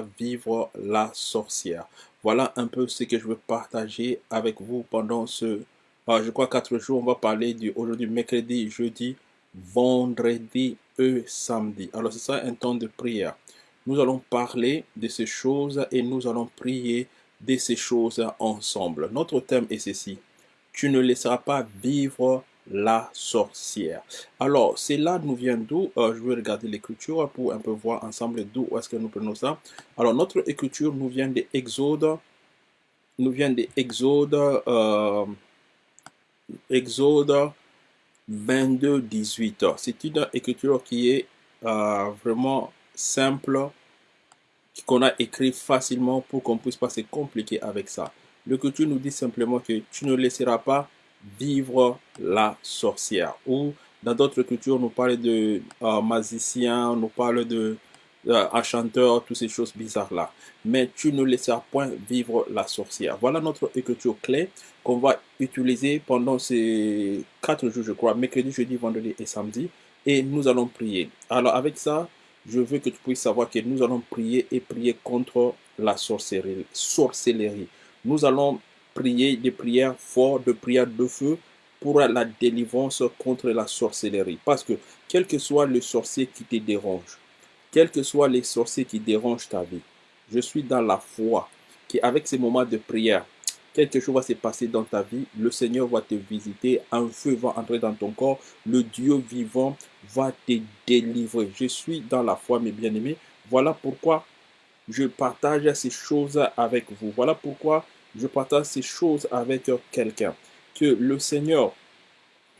vivre la sorcière. Voilà un peu ce que je veux partager avec vous pendant ce, euh, je crois, quatre jours. On va parler du aujourd'hui, mercredi, jeudi, vendredi et samedi. Alors, c'est ça un temps de prière. Nous allons parler de ces choses et nous allons prier de ces choses ensemble. Notre thème est ceci. Tu ne laisseras pas vivre la sorcière. Alors, cela nous vient d'où? Euh, Je vais regarder l'écriture pour un peu voir ensemble d'où est-ce que nous prenons ça. Alors, notre écriture nous vient des Exode, nous vient des Exode, euh, Exode 22, 18. C'est une écriture qui est euh, vraiment simple, qu'on a écrit facilement pour qu'on puisse pas se compliquer avec ça. L'écriture nous dit simplement que tu ne laisseras pas vivre la sorcière. Ou dans d'autres cultures, nous parle de euh, magicien, nous parle de euh, toutes ces choses bizarres-là. Mais tu ne laisseras point vivre la sorcière. Voilà notre écriture clé qu'on va utiliser pendant ces quatre jours, je crois, mercredi, jeudi, vendredi et samedi. Et nous allons prier. Alors avec ça, je veux que tu puisses savoir que nous allons prier et prier contre la sorcellerie. sorcellerie. Nous allons prier des prières fortes, de prières de feu pour la délivrance contre la sorcellerie. Parce que quel que soit le sorcier qui te dérange, quel que soit les sorciers qui dérangent ta vie, je suis dans la foi qu'avec ces moments de prière, quelque chose va se passer dans ta vie, le Seigneur va te visiter, un feu va entrer dans ton corps, le Dieu vivant va te délivrer. Je suis dans la foi, mes bien-aimés. Voilà pourquoi je partage ces choses avec vous. Voilà pourquoi je partage ces choses avec quelqu'un. Que le Seigneur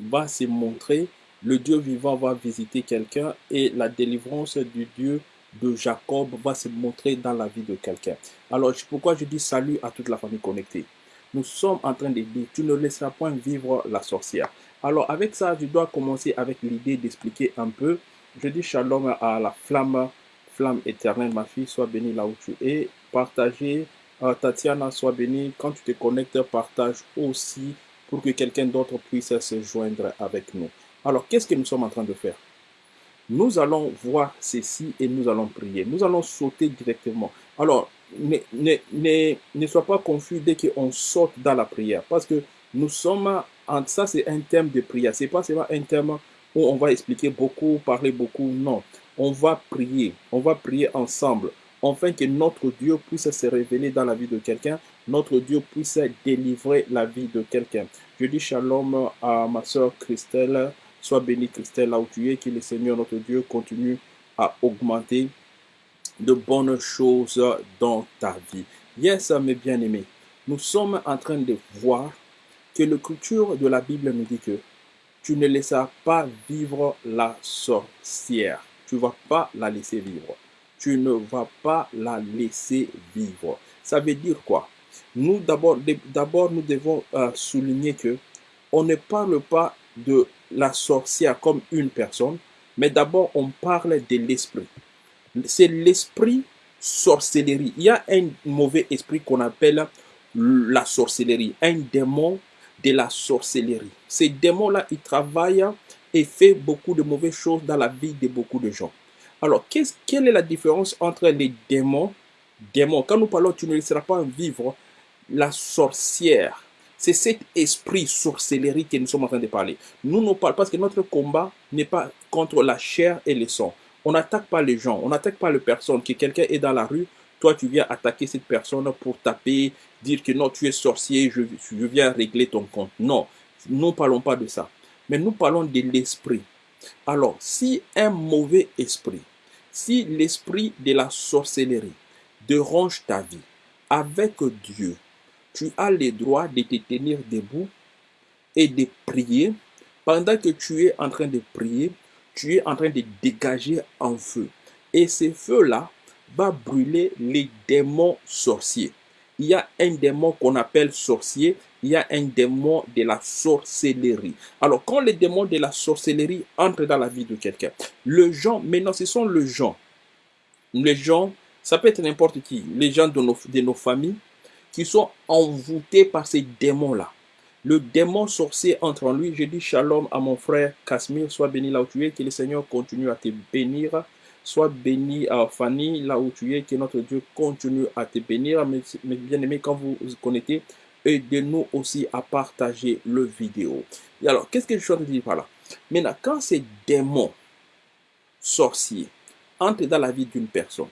va se montrer, le Dieu vivant va visiter quelqu'un et la délivrance du Dieu de Jacob va se montrer dans la vie de quelqu'un. Alors, pourquoi je dis salut à toute la famille connectée? Nous sommes en train de dire, tu ne laisseras point vivre la sorcière. Alors, avec ça, je dois commencer avec l'idée d'expliquer un peu. Je dis shalom à la flamme, flamme éternelle, ma fille, sois bénie là où tu es. Partagez Tatiana, sois bénie. Quand tu te connectes, partage aussi pour que quelqu'un d'autre puisse se joindre avec nous. Alors, qu'est-ce que nous sommes en train de faire? Nous allons voir ceci et nous allons prier. Nous allons sauter directement. Alors, ne sois pas confus dès qu'on saute dans la prière. Parce que nous sommes, en, ça c'est un thème de prière. Ce n'est pas seulement un thème où on va expliquer beaucoup, parler beaucoup. Non, on va prier. On va prier ensemble afin que notre Dieu puisse se révéler dans la vie de quelqu'un, notre Dieu puisse délivrer la vie de quelqu'un. Je dis shalom à ma soeur Christelle, sois bénie Christelle là où tu es, que le Seigneur notre Dieu continue à augmenter de bonnes choses dans ta vie. Yes, mes bien-aimés, nous sommes en train de voir que la culture de la Bible nous dit que tu ne laisseras pas vivre la sorcière. Tu ne vas pas la laisser vivre tu ne vas pas la laisser vivre. Ça veut dire quoi? Nous, d'abord, d'abord nous devons euh, souligner que on ne parle pas de la sorcière comme une personne, mais d'abord on parle de l'esprit. C'est l'esprit sorcellerie. Il y a un mauvais esprit qu'on appelle la sorcellerie, un démon de la sorcellerie. Ces démons-là, ils travaillent et font beaucoup de mauvaises choses dans la vie de beaucoup de gens. Alors, quelle est la différence entre les démons? Démons, quand nous parlons, tu ne laisseras pas vivre la sorcière. C'est cet esprit sorcellerie que nous sommes en train de parler. Nous ne parlons parce que notre combat n'est pas contre la chair et le sang. On n'attaque pas les gens, on n'attaque pas les personnes. Que quelqu'un est dans la rue, toi tu viens attaquer cette personne pour taper, dire que non, tu es sorcier, je, je viens régler ton compte. Non, nous ne parlons pas de ça. Mais nous parlons de l'esprit. Alors, si un mauvais esprit si l'esprit de la sorcellerie dérange ta vie, avec Dieu, tu as le droit de te tenir debout et de prier. Pendant que tu es en train de prier, tu es en train de dégager un feu. Et ce feu-là va brûler les démons sorciers. Il y a un démon qu'on appelle sorcier il y a un démon de la sorcellerie. Alors, quand le démon de la sorcellerie entre dans la vie de quelqu'un, le gens, maintenant, ce sont les gens. Les gens, ça peut être n'importe qui, les gens de nos, de nos familles qui sont envoûtés par ces démons-là. Le démon sorcier entre en lui. Je dis shalom à mon frère Casimir, sois béni là où tu es, que le Seigneur continue à te bénir Sois béni, euh, Fanny, là où tu es, que notre Dieu continue à te bénir. Mes bien-aimés, quand vous vous connectez, aidez-nous aussi à partager le vidéo. Et alors, qu'est-ce que je suis dire par là? Maintenant, quand ces démons sorciers entrent dans la vie d'une personne,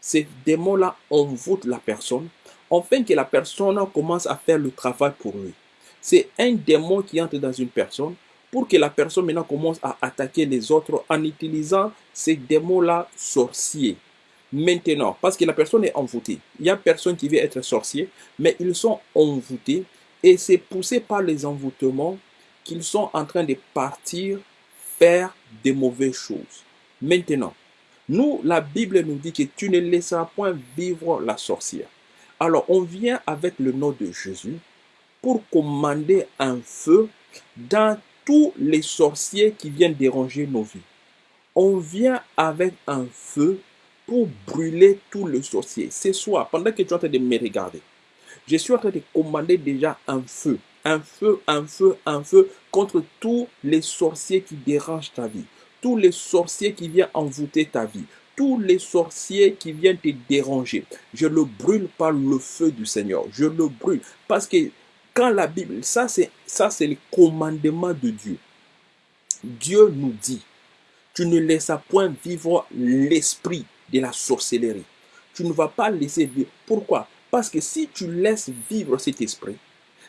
ces démons-là envoûtent la personne, afin que la personne commence à faire le travail pour lui. C'est un démon qui entre dans une personne pour que la personne maintenant commence à attaquer les autres en utilisant ces démons-là sorciers. Maintenant, parce que la personne est envoûtée, il y a personne qui veut être sorcier, mais ils sont envoûtés et c'est poussé par les envoûtements qu'ils sont en train de partir faire des mauvaises choses. Maintenant, nous, la Bible nous dit que tu ne laisseras point vivre la sorcière. Alors, on vient avec le nom de Jésus pour commander un feu dans tous les sorciers qui viennent déranger nos vies. On vient avec un feu pour brûler tous les sorciers. Ce soir, pendant que tu es en train de me regarder, je suis en train de commander déjà un feu, un feu, un feu, un feu contre tous les sorciers qui dérangent ta vie, tous les sorciers qui viennent envoûter ta vie, tous les sorciers qui viennent te déranger. Je le brûle par le feu du Seigneur. Je le brûle parce que quand la Bible, ça c'est ça c'est le commandement de Dieu. Dieu nous dit, tu ne laisseras point vivre l'esprit de la sorcellerie. Tu ne vas pas laisser vivre. Pourquoi? Parce que si tu laisses vivre cet esprit,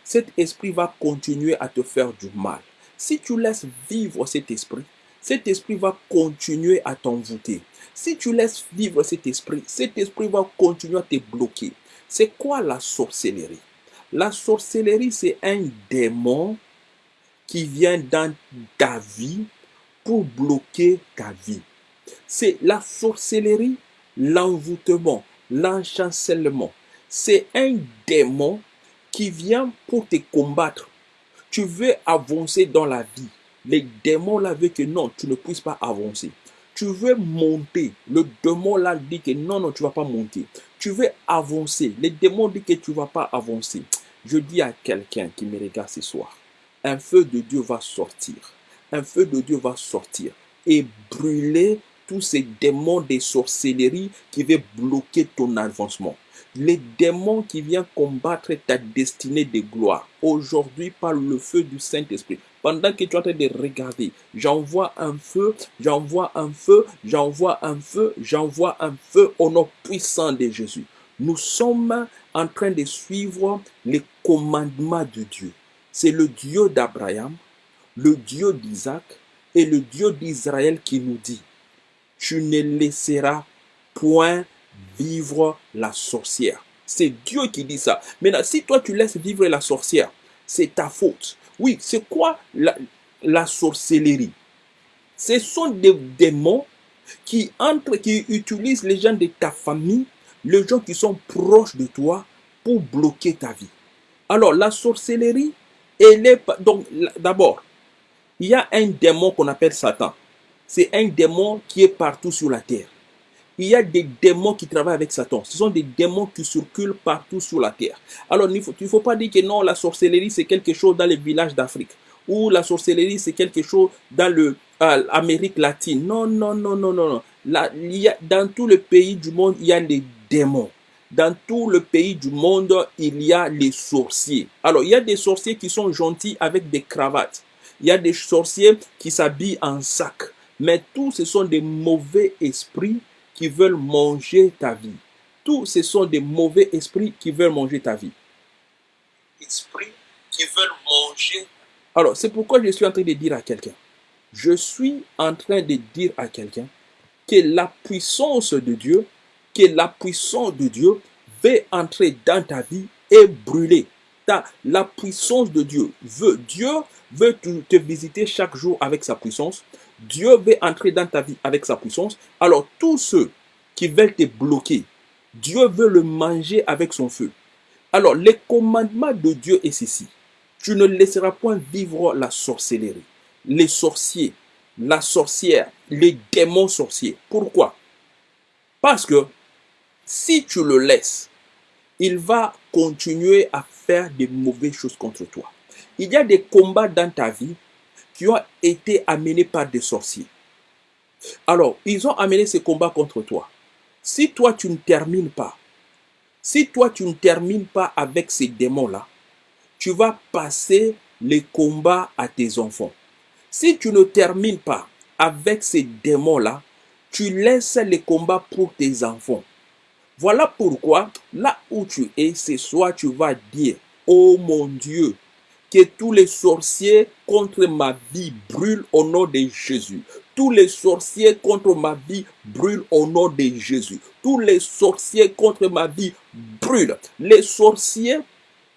cet esprit va continuer à te faire du mal. Si tu laisses vivre cet esprit, cet esprit va continuer à t'envoûter. Si tu laisses vivre cet esprit, cet esprit va continuer à te bloquer. C'est quoi la sorcellerie? La sorcellerie, c'est un démon qui vient dans ta vie pour bloquer ta vie. C'est la sorcellerie, l'envoûtement, l'enchancellement. C'est un démon qui vient pour te combattre. Tu veux avancer dans la vie. Les démons là que non, tu ne puisses pas avancer. Tu veux monter. Le démon là dit que non, non, tu ne vas pas monter. Tu veux avancer. Les démons disent que tu ne vas pas avancer. Je dis à quelqu'un qui me regarde ce soir, un feu de Dieu va sortir. Un feu de Dieu va sortir et brûler tous ces démons de sorcellerie qui veulent bloquer ton avancement. Les démons qui viennent combattre ta destinée de gloire. Aujourd'hui, par le feu du Saint-Esprit. Pendant que tu es en train de regarder, j'envoie un feu, j'envoie un feu, j'envoie un feu, j'envoie un feu au nom puissant de Jésus. Nous sommes en train de suivre les commandements de Dieu. C'est le Dieu d'Abraham, le Dieu d'Isaac et le Dieu d'Israël qui nous dit, tu ne laisseras point vivre la sorcière. C'est Dieu qui dit ça. Maintenant, si toi tu laisses vivre la sorcière, c'est ta faute. Oui, c'est quoi la, sorcellerie? Ce sont des démons qui entrent, qui utilisent les gens de ta famille les gens qui sont proches de toi pour bloquer ta vie. Alors, la sorcellerie, elle est... Donc, d'abord, il y a un démon qu'on appelle Satan. C'est un démon qui est partout sur la terre. Il y a des démons qui travaillent avec Satan. Ce sont des démons qui circulent partout sur la terre. Alors, il ne faut, pas dire que non, la sorcellerie, c'est quelque chose dans les villages d'Afrique. Ou la sorcellerie, c'est quelque chose dans l'Amérique latine. Non, non, non, non, non. non. dans tous les pays du monde, il y a des démons. Dans tout le pays du monde, il y a les sorciers. Alors, il y a des sorciers qui sont gentils avec des cravates. Il y a des sorciers qui s'habillent en sac. Mais tous ce sont des mauvais esprits qui veulent manger ta vie. Tous ce sont des mauvais esprits qui veulent manger ta vie. Esprits qui veulent manger. Alors, c'est pourquoi je suis en train de dire à quelqu'un. Je suis en train de dire à quelqu'un que la puissance de Dieu que la puissance de Dieu veut entrer dans ta vie et brûler. la puissance de Dieu veut, Dieu veut te, visiter chaque jour avec sa puissance. Dieu veut entrer dans ta vie avec sa puissance. Alors tous ceux qui veulent te bloquer, Dieu veut le manger avec son feu. Alors le commandement de Dieu est ceci. Tu ne laisseras point vivre la sorcellerie, les sorciers, la sorcière, les démons sorciers. Pourquoi? Parce que si tu le laisses, il va continuer à faire des mauvaises choses contre toi. Il y a des combats dans ta vie qui ont été amenés par des sorciers. Alors, ils ont amené ce combat contre toi. Si toi, tu ne termines pas, si toi, tu ne termines pas avec ces démons-là, tu vas passer les combats à tes enfants. Si tu ne termines pas avec ces démons-là, tu laisses les combats pour tes enfants. Voilà pourquoi, là où tu es, ce soir, tu vas dire, oh mon Dieu, que tous les sorciers contre ma vie brûlent au nom de Jésus. Tous les sorciers contre ma vie brûlent au nom de Jésus. Tous les sorciers contre ma vie brûlent. Les sorciers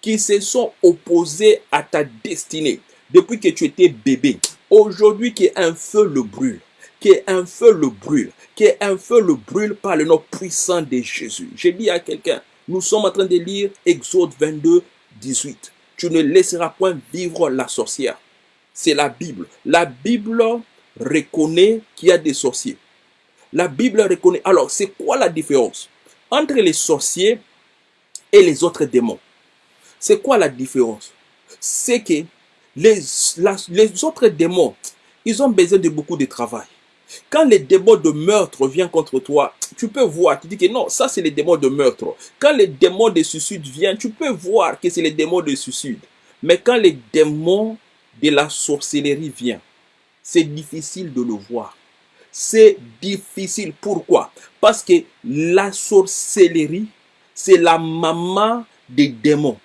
qui se sont opposés à ta destinée depuis que tu étais bébé. Aujourd'hui, qu'un feu le brûle. Qu'un feu le brûle. Qu'un feu le brûle par le nom puissant de Jésus. J'ai dit à quelqu'un, nous sommes en train de lire Exode 22, 18 tu ne laisseras point vivre la sorcière. C'est la Bible. La Bible reconnaît qu'il y a des sorciers. La Bible reconnaît. Alors, c'est quoi la différence entre les sorciers et les autres démons? C'est quoi la différence? C'est que les, les autres démons, ils ont besoin de beaucoup de travail. Quand les démons de meurtre viennent contre toi, tu peux voir, tu dis que non, ça c'est les démons de meurtre. Quand les démons de suicide viennent, tu peux voir que c'est les démons de suicide. Mais quand les démons de la sorcellerie viennent, c'est difficile de le voir. C'est difficile. Pourquoi? Parce que la sorcellerie, c'est la maman des démons.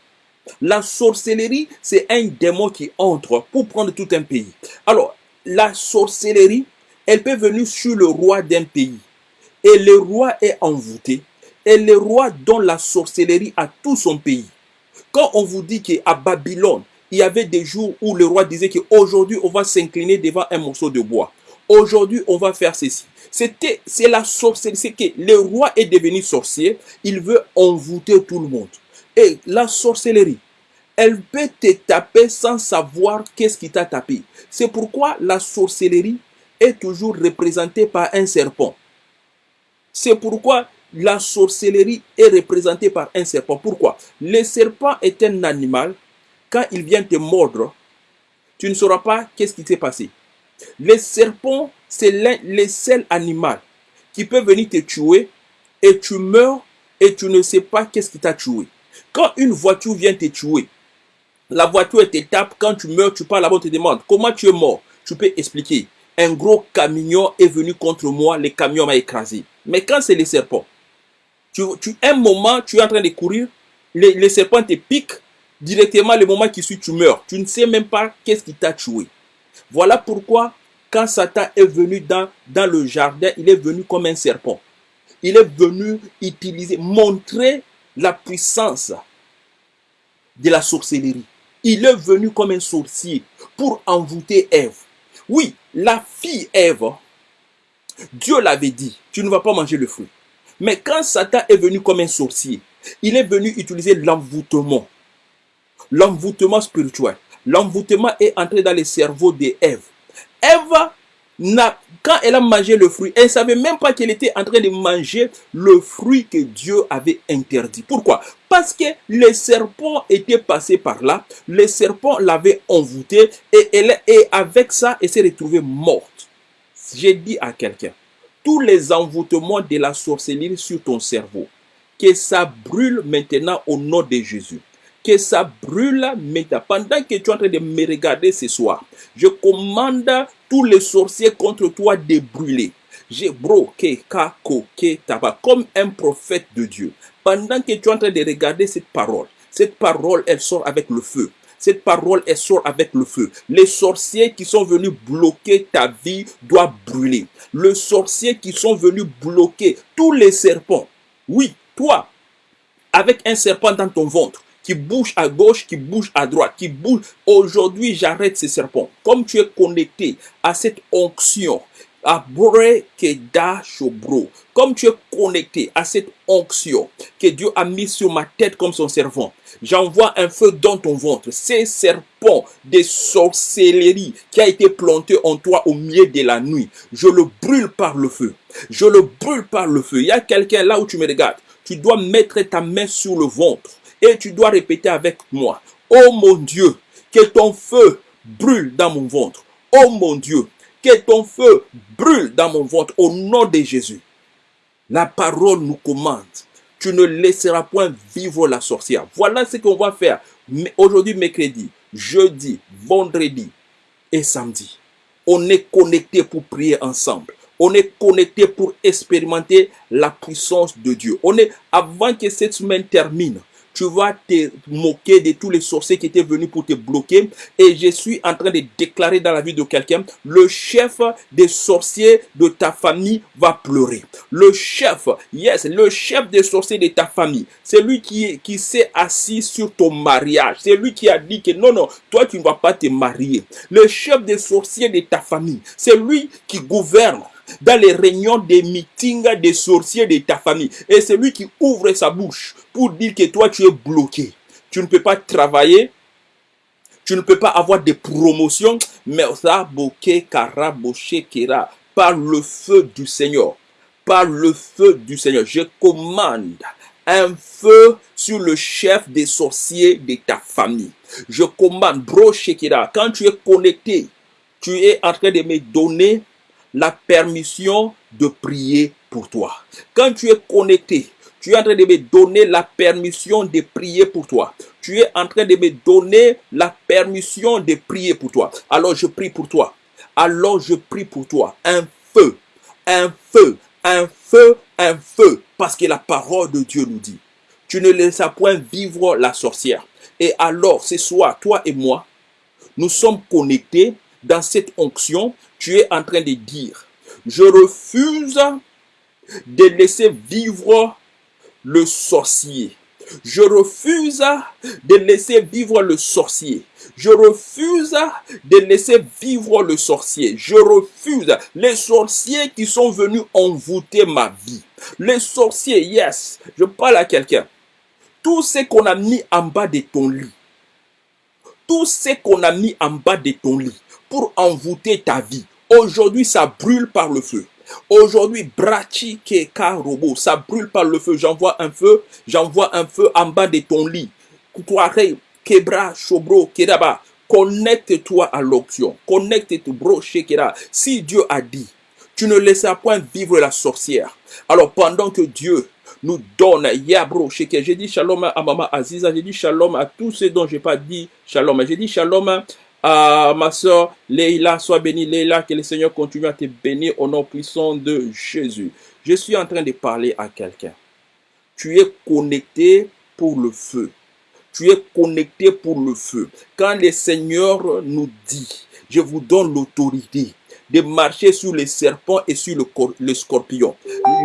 La sorcellerie, c'est un démon qui entre pour prendre tout un pays. Alors, la sorcellerie, elle peut venir sur le roi d'un pays. Et le roi est envoûté. Et le roi donne la sorcellerie à tout son pays. Quand on vous dit qu'à Babylone, il y avait des jours où le roi disait qu'aujourd'hui, on va s'incliner devant un morceau de bois. Aujourd'hui, on va faire ceci. C'était, c'est la sorcellerie. C'est que le roi est devenu sorcier. Il veut envoûter tout le monde. Et la sorcellerie, elle peut te taper sans savoir qu'est-ce qui t'a tapé. C'est pourquoi la sorcellerie est toujours représentée par un serpent. C'est pourquoi la sorcellerie est représentée par un serpent. Pourquoi? Le serpent est un animal. Quand il vient te mordre, tu ne sauras pas qu'est-ce qui s'est passé. Le serpent, c'est le seul animal qui peut venir te tuer et tu meurs et tu ne sais pas qu'est-ce qui t'a tué. Quand une voiture vient te tuer, la voiture te tape, quand tu meurs, tu parles là-bas, on te demande comment tu es mort? Tu peux expliquer un gros camion est venu contre moi, le camion m'a écrasé. Mais quand c'est les serpents, tu, tu, un moment, tu es en train de courir, les serpents te piquent, directement le moment qui suit, tu meurs. Tu ne sais même pas qu'est-ce qui t'a tué. Voilà pourquoi, quand Satan est venu dans, dans le jardin, il est venu comme un serpent. Il est venu utiliser, montrer la puissance de la sorcellerie. Il est venu comme un sorcier pour envoûter Ève. Oui, la fille Ève, Dieu l'avait dit, tu ne vas pas manger le fruit. Mais quand Satan est venu comme un sorcier, il est venu utiliser l'envoûtement. L'envoûtement spirituel. L'envoûtement est entré dans le cerveau d'Ève. Ève quand elle a mangé le fruit, elle ne savait même pas qu'elle était en train de manger le fruit que Dieu avait interdit. Pourquoi? Parce que les serpents étaient passés par là, les serpents l'avaient envoûtée et, elle, et avec ça, elle s'est retrouvée morte. J'ai dit à quelqu'un, tous les envoûtements de la sorcellerie sur ton cerveau, que ça brûle maintenant au nom de Jésus que ça brûle maintenant. Pendant que tu es en train de me regarder ce soir, je commande tous les sorciers contre toi de brûler. Comme un prophète de Dieu. Pendant que tu es en train de regarder cette parole, cette parole, elle sort avec le feu. Cette parole, elle sort avec le feu. Les sorciers qui sont venus bloquer ta vie doivent brûler. Les sorciers qui sont venus bloquer tous les serpents. Oui, toi, avec un serpent dans ton ventre, qui bouge à gauche, qui bouge à droite, qui bouge. Aujourd'hui, j'arrête ces serpents. Comme tu es connecté à cette onction, à Shobro, comme tu es connecté à cette onction que Dieu a mis sur ma tête comme son servant, j'envoie un feu dans ton ventre. Ces serpents de sorcellerie qui a été planté en toi au milieu de la nuit, je le brûle par le feu. Je le brûle par le feu. Il y a quelqu'un là où tu me regardes. Tu dois mettre ta main sur le ventre et tu dois répéter avec moi, oh mon Dieu, que ton feu brûle dans mon ventre. Oh mon Dieu, Que ton feu brûle dans mon ventre au nom de Jésus. La parole nous commande. Tu ne laisseras point vivre la sorcière. Voilà ce qu'on va faire aujourd'hui, mercredi, jeudi, vendredi et samedi. On est connecté pour prier ensemble. On est connecté pour expérimenter la puissance de Dieu. On est, avant que cette semaine termine, tu vas te moquer de tous les sorciers qui étaient venus pour te bloquer. Et je suis en train de déclarer dans la vie de quelqu'un, le chef des sorciers de ta famille va pleurer. Le chef, yes, le chef des sorciers de ta famille, c'est lui qui, qui s'est assis sur ton mariage. C'est lui qui a dit que non, non, toi tu ne vas pas te marier. Le chef des sorciers de ta famille, c'est lui qui gouverne dans les réunions des meetings des sorciers de ta famille. Et c'est lui qui ouvre sa bouche pour dire que toi, tu es bloqué. Tu ne peux pas travailler. Tu ne peux pas avoir des promotions. Mais ça, kara, kera, par le feu du Seigneur. Par le feu du Seigneur. Je commande un feu sur le chef des sorciers de ta famille. Je commande, bro, quand tu es connecté, tu es en train de me donner la permission de prier pour toi. Quand tu es connecté, tu es en train de me donner la permission de prier pour toi. Tu es en train de me donner la permission de prier pour toi. Alors je prie pour toi. Alors je prie pour toi. Un feu, un feu, un feu, un feu. Parce que la parole de Dieu nous dit, tu ne laisseras point vivre la sorcière. Et alors, ce soir, toi et moi, nous sommes connectés dans cette onction tu es en train de dire, je refuse de laisser vivre le sorcier. Je refuse de laisser vivre le sorcier. Je refuse de laisser vivre le sorcier. Je refuse les sorciers qui sont venus envoûter ma vie. Les sorciers, yes, je parle à quelqu'un. Tout ce qu'on a mis en bas de ton lit. Tout ce qu'on a mis en bas de ton lit pour envoûter ta vie. Aujourd'hui, ça brûle par le feu. Aujourd'hui, Brachi Keka Robo, ça brûle par le feu. J'envoie un feu, j'envoie un feu en bas de ton lit. Koutoare, Kebra, Shobro, Kedaba. Connecte-toi à l'option. Connecte-toi, bro, Shekera. Si Dieu a dit, tu ne laisseras point vivre la sorcière. Alors pendant que Dieu nous donne, Yabro, Sheker, j'ai dit shalom à Mama Aziza, j'ai dit shalom à tous ceux dont j'ai pas dit shalom. J'ai dit shalom ah, ma soeur Leila, sois bénie. Leila, que le Seigneur continue à te bénir au nom puissant de Jésus. Je suis en train de parler à quelqu'un. Tu es connecté pour le feu. Tu es connecté pour le feu. Quand le Seigneur nous dit, je vous donne l'autorité de marcher sur les serpents et sur le, scorpion.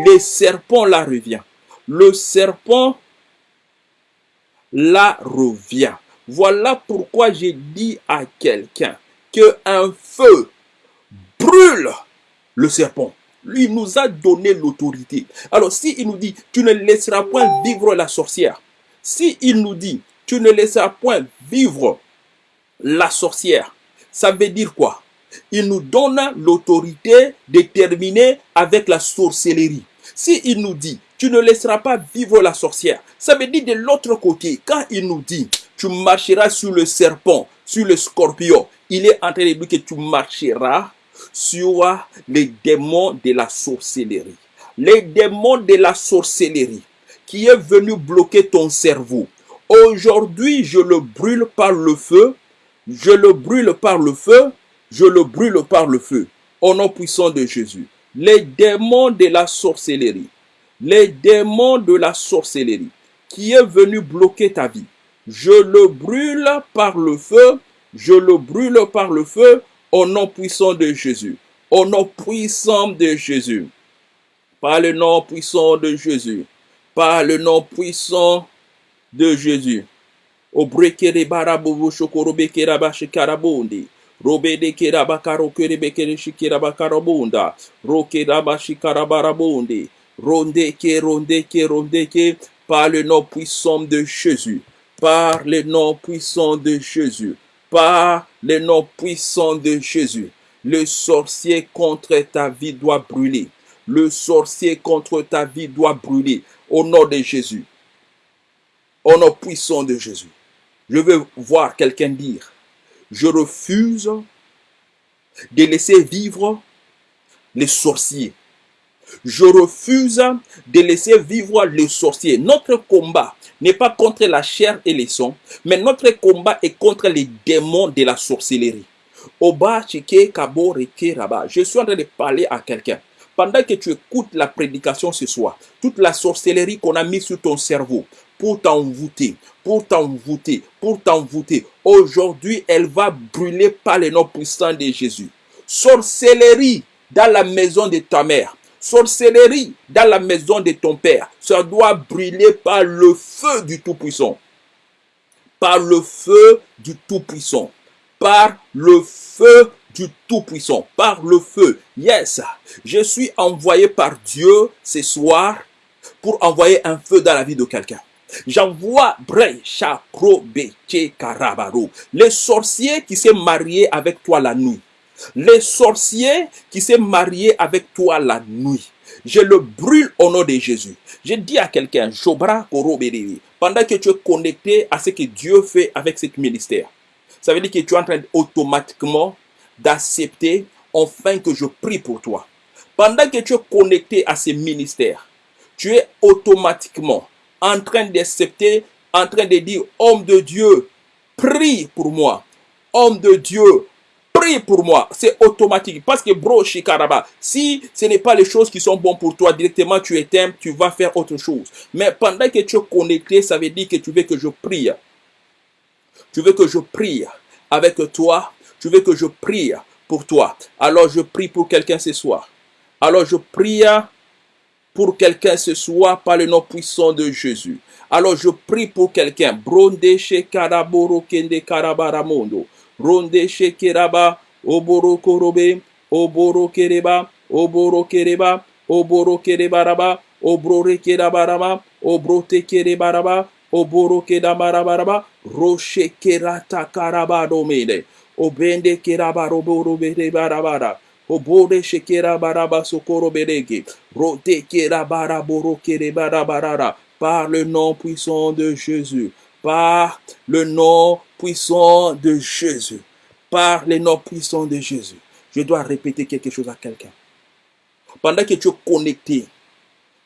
Le serpent là revient. Le serpent là revient. Voilà pourquoi j'ai dit à quelqu'un que un feu brûle le serpent. Lui nous a donné l'autorité. Alors si il nous dit, tu ne laisseras point vivre la sorcière. Si il nous dit, tu ne laisseras point vivre la sorcière, ça veut dire quoi? Il nous donne l'autorité de terminer avec la sorcellerie. Si il nous dit, tu ne laisseras pas vivre la sorcière, ça veut dire de l'autre côté, quand il nous dit, tu marcheras sur le serpent, sur le scorpion. Il est en train de dire que tu marcheras sur les démons de la sorcellerie. Les démons de la sorcellerie qui est venu bloquer ton cerveau. Aujourd'hui, je le brûle par le feu. Je le brûle par le feu. Je le brûle par le feu. Au nom puissant de Jésus. Les démons de la sorcellerie. Les démons de la sorcellerie qui est venu bloquer ta vie je le brûle par le feu, je le brûle par le feu au nom puissant de Jésus. Au nom puissant de Jésus. Par le nom puissant de Jésus. Par le nom puissant de Jésus. Au brekere barabobo shokorobe keraba shikarabondi. Robe de keraba karo kerebe kere shikiraba karabunda. Roke raba shikarabarabondi. Ronde ke ronde ke ronde ke. Par le nom puissant de Jésus par le nom puissant de Jésus, par le nom puissant de Jésus. Le sorcier contre ta vie doit brûler. Le sorcier contre ta vie doit brûler. Au nom de Jésus. Au nom puissant de Jésus. Je veux voir quelqu'un dire, je refuse de laisser vivre les sorciers. Je refuse de laisser vivre les sorciers. Notre combat n'est pas contre la chair et les sons, mais notre combat est contre les démons de la sorcellerie. Je suis en train de parler à quelqu'un. Pendant que tu écoutes la prédication ce soir, toute la sorcellerie qu'on a mise sur ton cerveau pour t'envoûter, pour t'envoûter, pour t'envoûter, aujourd'hui, elle va brûler par le nom puissant de Jésus. Sorcellerie dans la maison de ta mère, sorcellerie dans la maison de ton père, ça doit brûler par le feu du Tout-Puissant. Par le feu du Tout-Puissant. Par le feu du Tout-Puissant. Par le feu. Yes, je suis envoyé par Dieu ce soir pour envoyer un feu dans la vie de quelqu'un. J'envoie les sorciers qui s'est marié avec toi la nuit les sorciers qui s'est marié avec toi la nuit. Je le brûle au nom de Jésus. Je dis à quelqu'un, pendant que tu es connecté à ce que Dieu fait avec ce ministère, ça veut dire que tu es en train automatiquement d'accepter enfin que je prie pour toi. Pendant que tu es connecté à ce ministère, tu es automatiquement en train d'accepter, en train de dire, homme de Dieu, prie pour moi. Homme de Dieu, prie pour moi. C'est automatique. Parce que, bro, Shikaraba, si ce n'est pas les choses qui sont bonnes pour toi, directement tu éteins, tu vas faire autre chose. Mais pendant que tu es connecté, ça veut dire que tu veux que je prie. Tu veux que je prie avec toi. Tu veux que je prie pour toi. Alors je prie pour quelqu'un ce soir. Alors je prie pour quelqu'un ce soir par le nom puissant de Jésus. Alors je prie pour quelqu'un. Bronde Shekaraboro Kende Karabaramondo. Ronde shekeraba oboro korobe oboro kereba oboro kereba oboro kerebaraba obrore kerabaraba obrote kerebaraba oboro kedabarabaraba roche kerata karabadomene obende kerabaro bere barabara obore shekera baraba sokoro berege rote kera baraboro kere barabarara par le nom puissant de Jésus par le nom puissant de Jésus. Par le nom puissant de Jésus. Je dois répéter quelque chose à quelqu'un. Pendant que tu es connecté,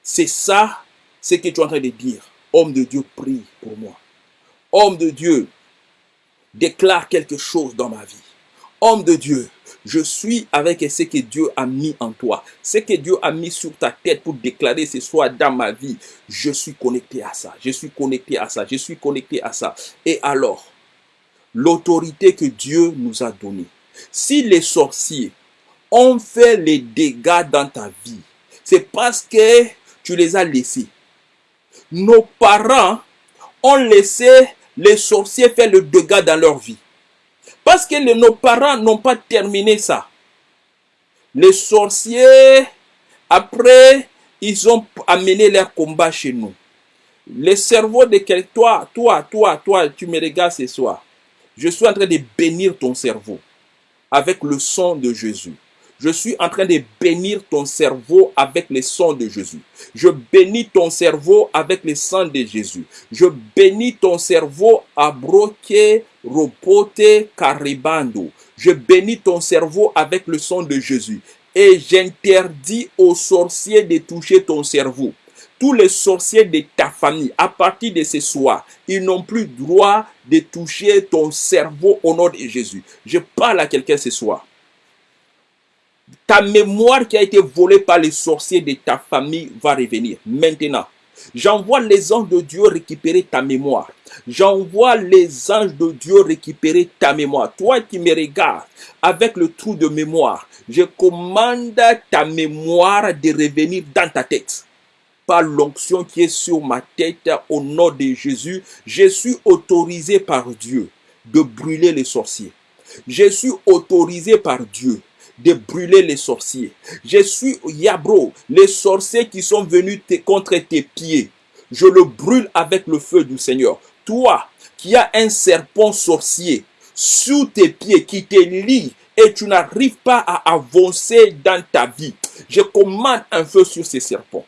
c'est ça ce que tu es en train de dire. Homme de Dieu, prie pour moi. Homme de Dieu, déclare quelque chose dans ma vie. Homme de Dieu, je suis avec ce que Dieu a mis en toi. Ce que Dieu a mis sur ta tête pour déclarer ce soir dans ma vie. Je suis connecté à ça. Je suis connecté à ça. Je suis connecté à ça. Et alors, l'autorité que Dieu nous a donnée. Si les sorciers ont fait les dégâts dans ta vie, c'est parce que tu les as laissés. Nos parents ont laissé les sorciers faire le dégât dans leur vie. Parce que nos parents n'ont pas terminé ça. Les sorciers, après, ils ont amené leur combat chez nous. Le cerveau de quel toi, toi, toi, toi, tu me regardes ce soir. Je suis en train de bénir ton cerveau avec le sang de Jésus. Je suis en train de bénir ton cerveau avec le sang de Jésus. Je bénis ton cerveau avec le sang de Jésus. Je bénis ton cerveau à broquer, repote, caribando. Je bénis ton cerveau avec le sang de Jésus. Et j'interdis aux sorciers de toucher ton cerveau tous les sorciers de ta famille, à partir de ce soir, ils n'ont plus droit de toucher ton cerveau au nom de Jésus. Je parle à quelqu'un ce soir. Ta mémoire qui a été volée par les sorciers de ta famille va revenir. Maintenant, j'envoie les anges de Dieu récupérer ta mémoire. J'envoie les anges de Dieu récupérer ta mémoire. Toi qui me regardes avec le trou de mémoire, je commande ta mémoire de revenir dans ta tête par l'onction qui est sur ma tête au nom de Jésus, je suis autorisé par Dieu de brûler les sorciers. Je suis autorisé par Dieu de brûler les sorciers. Je suis Yabro, les sorciers qui sont venus contre tes pieds. Je le brûle avec le feu du Seigneur. Toi qui as un serpent sorcier sous tes pieds qui te lie et tu n'arrives pas à avancer dans ta vie, je commande un feu sur ces serpents.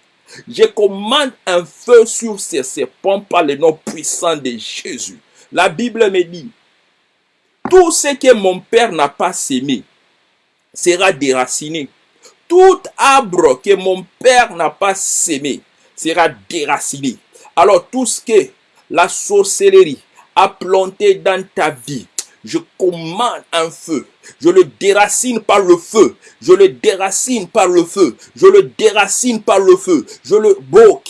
Je commande un feu sur ces serpents par le nom puissant de Jésus. La Bible me dit, tout ce que mon Père n'a pas sémé, sera déraciné. Tout arbre que mon père n'a pas sémé sera déraciné. Alors tout ce que la sorcellerie a planté dans ta vie, je commande un feu. Je le déracine par le feu. Je le déracine par le feu. Je le déracine par le feu. Je le boke.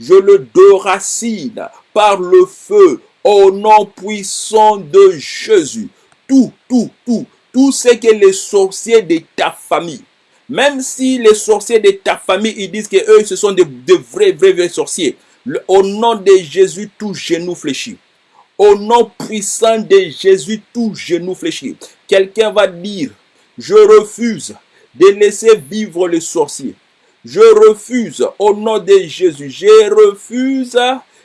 Je le déracine par le feu au nom puissant de Jésus. Tout, tout, tout, tout ce que les sorciers de ta famille même si les sorciers de ta famille, ils disent que eux, ce sont de, vrais, vrais, vrais sorciers. au nom de Jésus, tout genou fléchit. Au nom puissant de Jésus, tout genou fléchit. Quelqu'un va dire, je refuse de laisser vivre les sorciers. Je refuse, au nom de Jésus, je refuse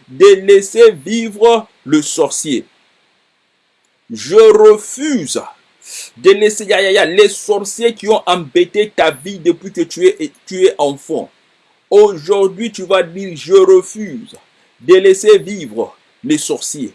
de laisser vivre le sorcier. Je refuse de laisser les sorciers qui ont embêté ta vie depuis que tu es, tu es enfant. Aujourd'hui, tu vas dire, je refuse de laisser vivre les sorciers.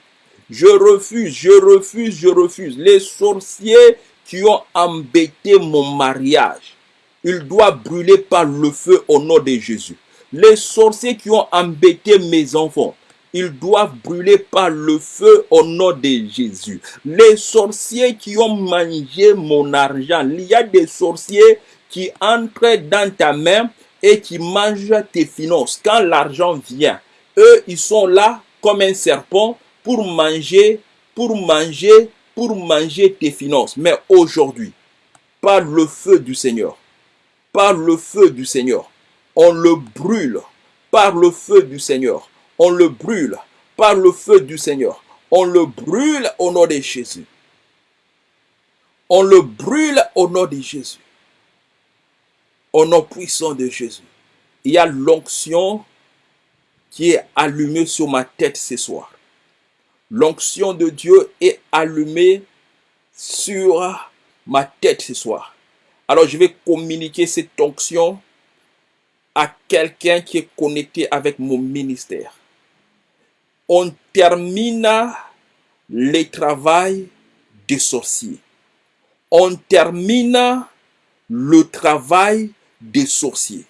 Je refuse, je refuse, je refuse. Les sorciers qui ont embêté mon mariage, ils doivent brûler par le feu au nom de Jésus. Les sorciers qui ont embêté mes enfants, ils doivent brûler par le feu au nom de Jésus. Les sorciers qui ont mangé mon argent, il y a des sorciers qui entrent dans ta main et qui mangent tes finances. Quand l'argent vient, eux, ils sont là comme un serpent pour manger, pour manger, pour manger tes finances. Mais aujourd'hui, par le feu du Seigneur, par le feu du Seigneur, on le brûle par le feu du Seigneur on le brûle par le feu du Seigneur. On le brûle au nom de Jésus. On le brûle au nom de Jésus. Au nom puissant de Jésus. Il y a l'onction qui est allumée sur ma tête ce soir. L'onction de Dieu est allumée sur ma tête ce soir. Alors je vais communiquer cette onction à quelqu'un qui est connecté avec mon ministère on termine le travail des sorciers. On termine le travail des sorciers.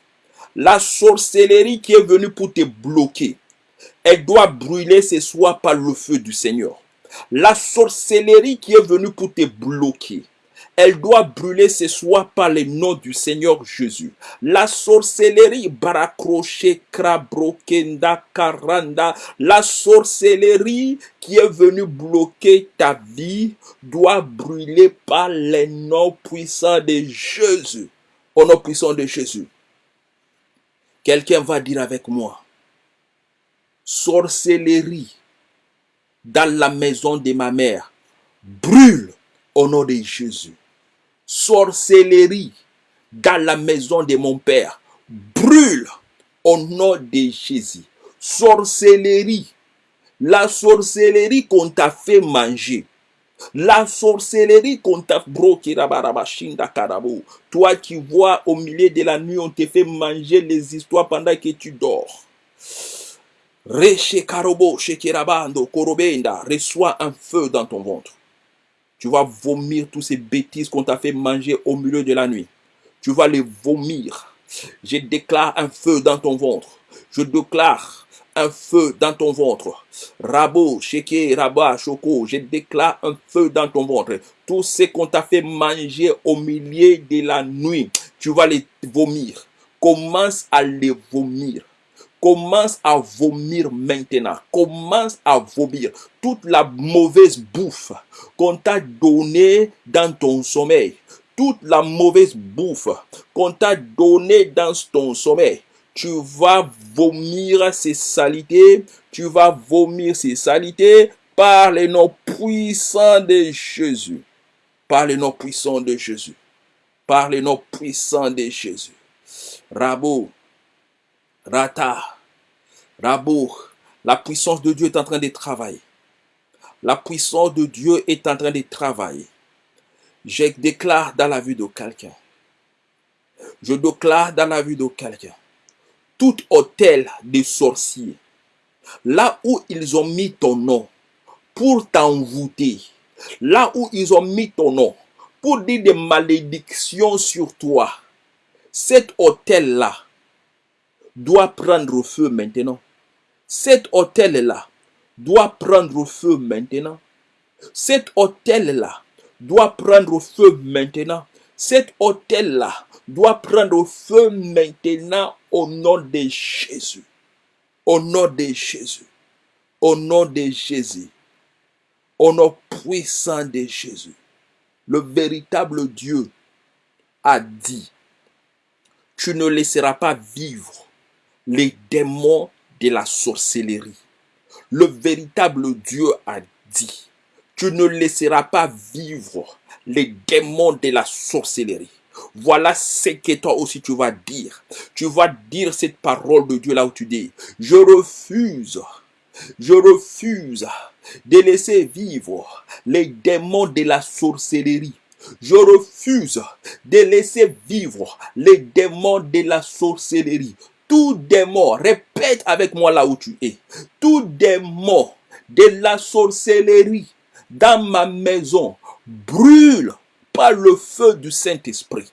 La sorcellerie qui est venue pour te bloquer, elle doit brûler ce soir par le feu du Seigneur. La sorcellerie qui est venue pour te bloquer, elle doit brûler ce soir par le nom du Seigneur Jésus. La sorcellerie, barakroche, krabrokenda, karanda, la sorcellerie qui est venue bloquer ta vie doit brûler par le nom puissant de Jésus. Au nom puissant de Jésus. Quelqu'un va dire avec moi, sorcellerie dans la maison de ma mère brûle au nom de Jésus sorcellerie dans la maison de mon père brûle au nom de Jésus. Sorcellerie, la sorcellerie qu'on t'a fait manger, la sorcellerie qu'on t'a Toi qui vois au milieu de la nuit, on te fait manger les histoires pendant que tu dors. Reçois un feu dans ton ventre. Tu vas vomir toutes ces bêtises qu'on t'a fait manger au milieu de la nuit. Tu vas les vomir. Je déclare un feu dans ton ventre. Je déclare un feu dans ton ventre. Rabo, Sheke, Rabat, Choko, je déclare un feu dans ton ventre. Tout ce qu'on t'a fait manger au milieu de la nuit, tu vas les vomir. Commence à les vomir. Commence à vomir maintenant. Commence à vomir toute la mauvaise bouffe qu'on t'a donnée dans ton sommeil. Toute la mauvaise bouffe qu'on t'a donnée dans ton sommeil. Tu vas vomir ces salités. Tu vas vomir ces salités par les noms puissants de Jésus. Par les noms puissants de Jésus. Par les noms puissants de Jésus. Rabo, Rata, Rabo, la puissance de Dieu est en train de travailler. La puissance de Dieu est en train de travailler. Je déclare dans la vie de quelqu'un. Je déclare dans la vie de quelqu'un. Tout hôtel des sorciers, là où ils ont mis ton nom pour t'envoûter, là où ils ont mis ton nom pour dire des malédictions sur toi, cet hôtel-là doit prendre feu maintenant. Cet hôtel-là doit prendre feu maintenant. Cet hôtel-là doit prendre feu maintenant. Cet hôtel-là doit prendre feu maintenant au nom de Jésus. Au nom de Jésus. Au nom de Jésus. Au nom puissant de Jésus. Le véritable Dieu a dit, tu ne laisseras pas vivre les démons de la sorcellerie. Le véritable Dieu a dit, tu ne laisseras pas vivre les démons de la sorcellerie. Voilà ce que toi aussi tu vas dire. Tu vas dire cette parole de Dieu là où tu dis, je refuse, je refuse de laisser vivre les démons de la sorcellerie. Je refuse de laisser vivre les démons de la sorcellerie. Tout démon, répète avec moi là où tu es, tout démon de la sorcellerie dans ma maison brûle par le feu du Saint-Esprit.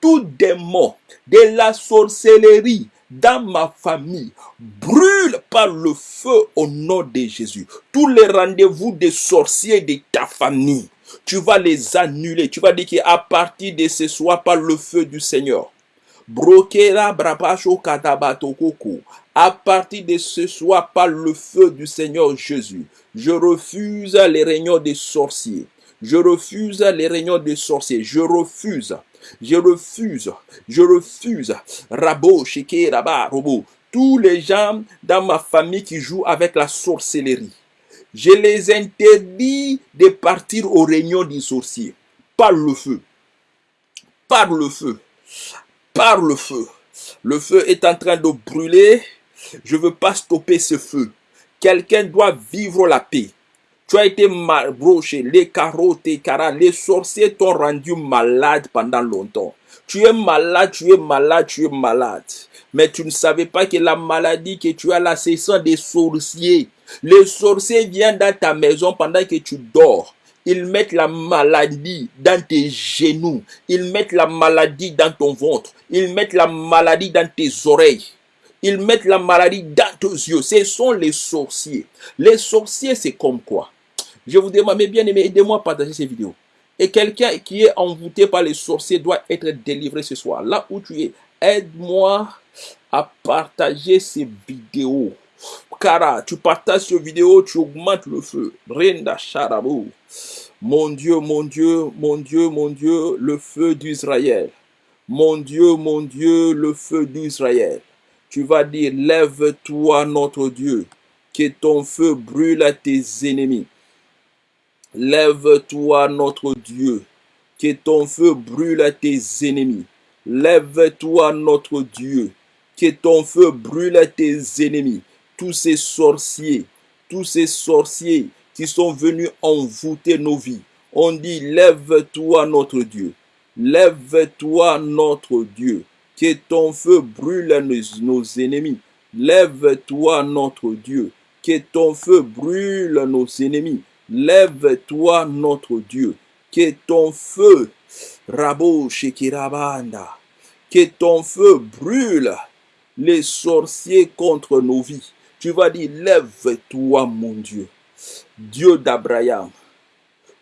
Tout démon de la sorcellerie dans ma famille brûle par le feu au nom de Jésus. Tous les rendez-vous des sorciers de ta famille, tu vas les annuler. Tu vas dire qu'à partir de ce soir, par le feu du Seigneur, à partir de ce soir, par le feu du Seigneur Jésus, je refuse les réunions des sorciers. Je refuse les réunions des sorciers. Je refuse. Je refuse. Je refuse. Rabo, Sheke, Raba, Robo. Tous les gens dans ma famille qui jouent avec la sorcellerie. Je les interdis de partir aux réunions des sorciers. Par le feu. Par le feu par le feu. Le feu est en train de brûler. Je ne veux pas stopper ce feu. Quelqu'un doit vivre la paix. Tu as été mal broché, les carottes, les les sorciers t'ont rendu malade pendant longtemps. Tu es malade, tu es malade, tu es malade. Mais tu ne savais pas que la maladie que tu as là, c'est des sorciers. Les sorciers viennent dans ta maison pendant que tu dors. Ils mettent la maladie dans tes genoux. Ils mettent la maladie dans ton ventre. Ils mettent la maladie dans tes oreilles. Ils mettent la maladie dans tes yeux. Ce sont les sorciers. Les sorciers, c'est comme quoi? Je vous demande, mes bien-aimés, aidez-moi à partager ces vidéos. Et quelqu'un qui est envoûté par les sorciers doit être délivré ce soir. Là où tu es, aide-moi à partager ces vidéos. Car tu partages cette vidéo, tu augmentes le feu. Renda Sharabou. Mon Dieu, mon Dieu, mon Dieu, mon Dieu, le feu d'Israël. Mon Dieu, mon Dieu, le feu d'Israël. Tu vas dire, lève-toi notre Dieu, que ton feu brûle à tes ennemis. Lève-toi notre Dieu, que ton feu brûle à tes ennemis. Lève-toi notre Dieu, que ton feu brûle à tes ennemis tous ces sorciers, tous ces sorciers qui sont venus envoûter nos vies. On dit, lève-toi notre Dieu, lève-toi notre Dieu, que ton feu brûle nos, ennemis. Lève-toi notre Dieu, que ton feu brûle nos ennemis. Lève-toi notre Dieu, que ton feu, Rabo Shekirabanda, que ton feu brûle les sorciers contre nos vies. Tu vas dire, lève-toi mon Dieu, Dieu d'Abraham,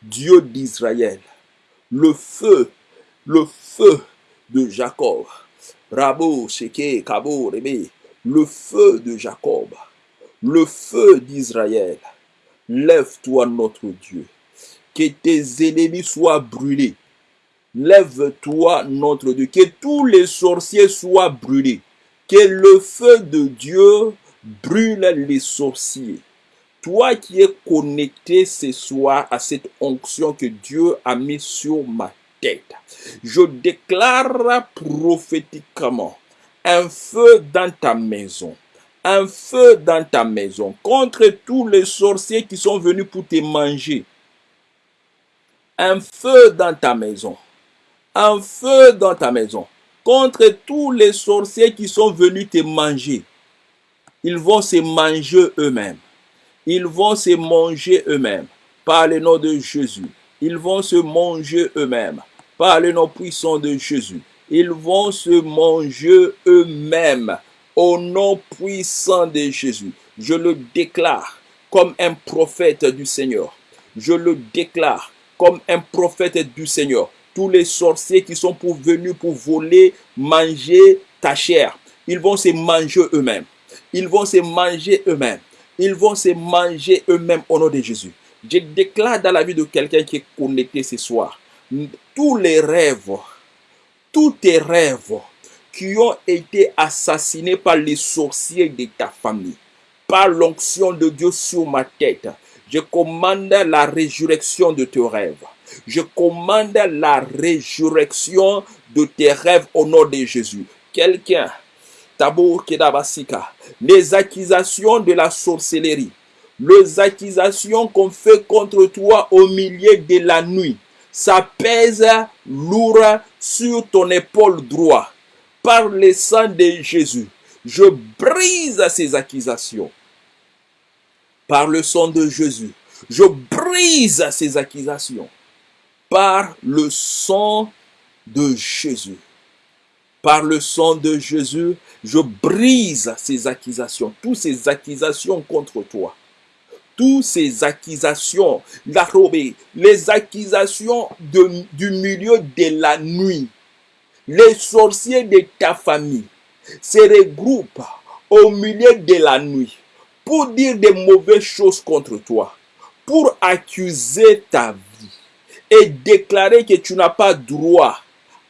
Dieu d'Israël, le feu, le feu de Jacob. Rabo, Sheke, Kabo, Rebe, le feu de Jacob, le feu d'Israël. Lève-toi notre Dieu, que tes ennemis soient brûlés. Lève-toi notre Dieu, que tous les sorciers soient brûlés. Que le feu de Dieu brûle les sorciers. Toi qui es connecté ce soir à cette onction que Dieu a mis sur ma tête, je déclare prophétiquement un feu dans ta maison. Un feu dans ta maison contre tous les sorciers qui sont venus pour te manger. Un feu dans ta maison. Un feu dans ta maison contre tous les sorciers qui sont venus te manger ils vont se manger eux-mêmes. Ils vont se manger eux-mêmes. par le nom de Jésus. Ils vont se manger eux-mêmes par le nom puissant de Jésus. Ils vont se manger eux-mêmes au nom puissant de Jésus. Je le déclare comme un prophète du Seigneur. Je le déclare comme un prophète du Seigneur. Tous les sorciers qui sont venus pour voler, manger ta chair, ils vont se manger eux-mêmes. Ils vont se manger eux-mêmes. Ils vont se manger eux-mêmes au nom de Jésus. Je déclare dans la vie de quelqu'un qui est connecté ce soir, tous les rêves, tous tes rêves qui ont été assassinés par les sorciers de ta famille, par l'onction de Dieu sur ma tête, je commande la résurrection de tes rêves. Je commande la résurrection de tes rêves au nom de Jésus. Quelqu'un, Tabour Kedabasika, les accusations de la sorcellerie, les accusations qu'on fait contre toi au milieu de la nuit, ça pèse lourd sur ton épaule droite. Par le sang de Jésus, je brise ces accusations. Par le sang de Jésus, je brise ces accusations. Par le sang de Jésus. Par le sang de Jésus, je brise ces accusations, toutes ces accusations contre toi. Toutes ces accusations, la les accusations du milieu de la nuit, les sorciers de ta famille se regroupent au milieu de la nuit pour dire des mauvaises choses contre toi, pour accuser ta vie et déclarer que tu n'as pas droit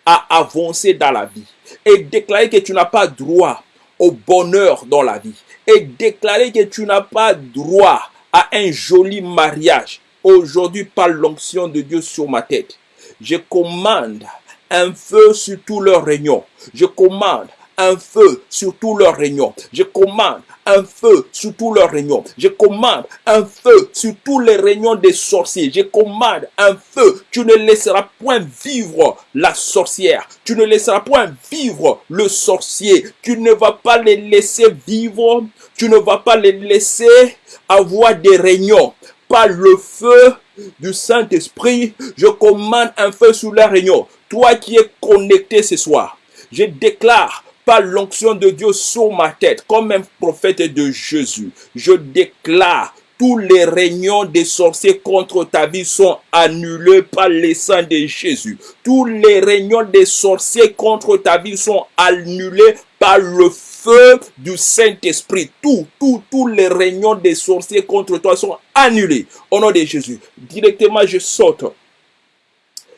à avancer dans la vie et déclarer que tu n'as pas droit au bonheur dans la vie et déclarer que tu n'as pas droit à un joli mariage. Aujourd'hui, par l'onction de Dieu sur ma tête, je commande un feu sur tous leurs réunions. Je commande un feu sur tous leurs réunions. Je commande un feu sur tous leurs réunions. Je commande un feu sur tous les réunions des sorciers. Je commande un feu. Tu ne laisseras point vivre la sorcière. Tu ne laisseras point vivre le sorcier. Tu ne vas pas les laisser vivre. Tu ne vas pas les laisser avoir des réunions. Par le feu du Saint-Esprit, je commande un feu sur la réunion. Toi qui es connecté ce soir, je déclare par l'onction de Dieu sur ma tête, comme un prophète de Jésus, je déclare tous les réunions des sorciers contre ta vie sont annulés par les sang de Jésus. Tous les réunions des sorciers contre ta vie sont annulés par le feu du Saint-Esprit. Tout, tout, tous les réunions des sorciers contre toi sont annulés. Au nom de Jésus. Directement, je saute.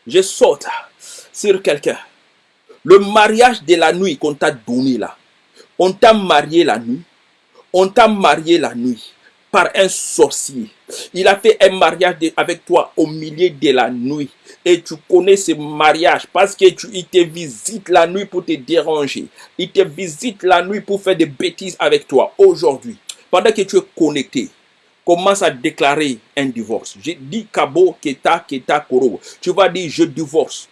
Je saute sur quelqu'un. Le mariage de la nuit qu'on t'a donné là. On t'a marié la nuit. On t'a marié la nuit par un sorcier. Il a fait un mariage avec toi au milieu de la nuit. Et tu connais ce mariage parce que tu, te visite la nuit pour te déranger. Il te visite la nuit pour faire des bêtises avec toi. Aujourd'hui, pendant que tu es connecté, commence à déclarer un divorce. J'ai dit Kabo, Keta, Keta, Koro. Tu vas dire je divorce.